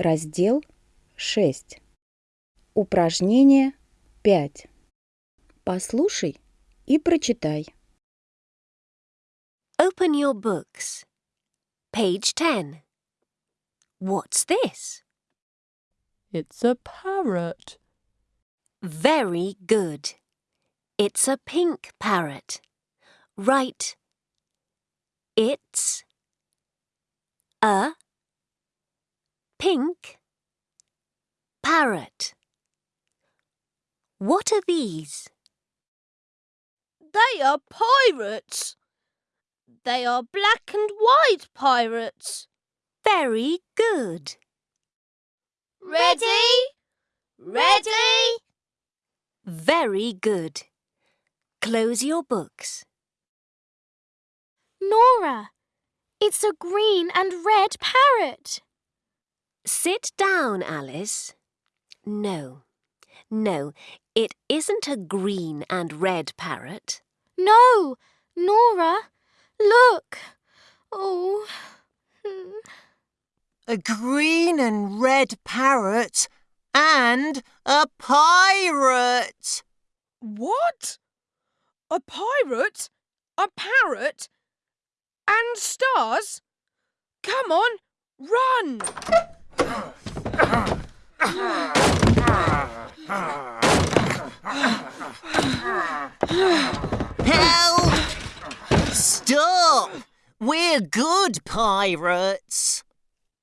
Раздел 6. Упражнение 5. Послушай и прочитай. Open your books. Page 10. What's this? It's a parrot. Very good. It's a pink parrot. Write. It's a pink parrot. What are these? They are pirates. They are black and white pirates. Very good. Ready? Ready? Very good. Close your books. Nora, it's a green and red parrot. Sit down, Alice. No, no, it isn't a green and red parrot. No, Nora, look. Oh. a green and red parrot, and a pirate. What? A pirate? A parrot? And stars? Come on, run! Help! Stop! We're good pirates.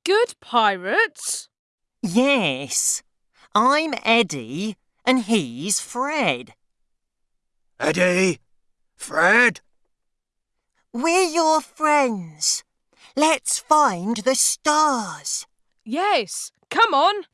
Good pirates? Yes. I'm Eddie, and he's Fred. Eddie? Fred? We're your friends. Let's find the stars. Yes, come on.